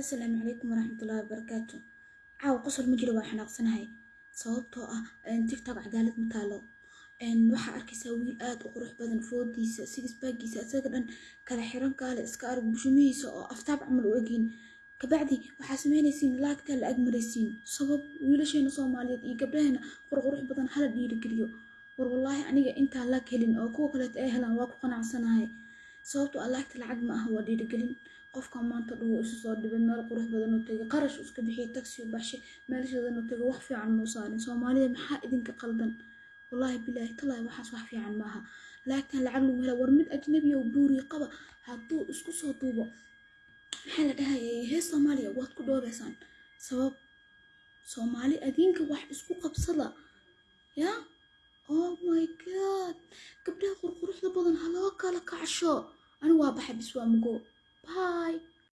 asalaamu calaykum waraxmatullaahi wabarakaatu caawa qosol ma jiro waa xanaaqsanahay. Sababtoo ah tiktok cadaalad ma taalo waxaa arkaysaa wiil aad u qurux badan foodiisa sigisbaagiisa isaga dhan kala xiran kaale iska arag bushumihiisa oo aftaab camal u egyiin kabacdi waxaa sameynaysiin laagtaa la agmaraysiin. Sabab wiilasheena soomaaliyeed iyo gabdhaheena qurqurux badan hala dhiirigeliyo. War wallaahi aniga intaan laag helin oo kuwa kaleeta ay helaan waa ku qanacsanahay sababtoo ah laagta lacag ma aha waa dhiirigelin. Qofka maanta dhugu isu soo dhibay meel qurux badan oo tegay qarash iska bixiyay u baxshay meelshadan oo tegay wax fiican muu saarin soomaalida maxaa idinka qaldan? Wallaahi bilaahi talaahi waxaas wax fiican maaha laagtan lacag lagu hela war mid ajnabi oo buuriya qaba hadduu isku soo duubo maxaa la dhahayay hees soomaaliya waad ku dhoobaysaan sabab soomaali adinka wax isku qabsada. Ya oh my god. Gabdhaha qurquruxda badan haloo kala kacsho anigu waa baxay bis waa mugo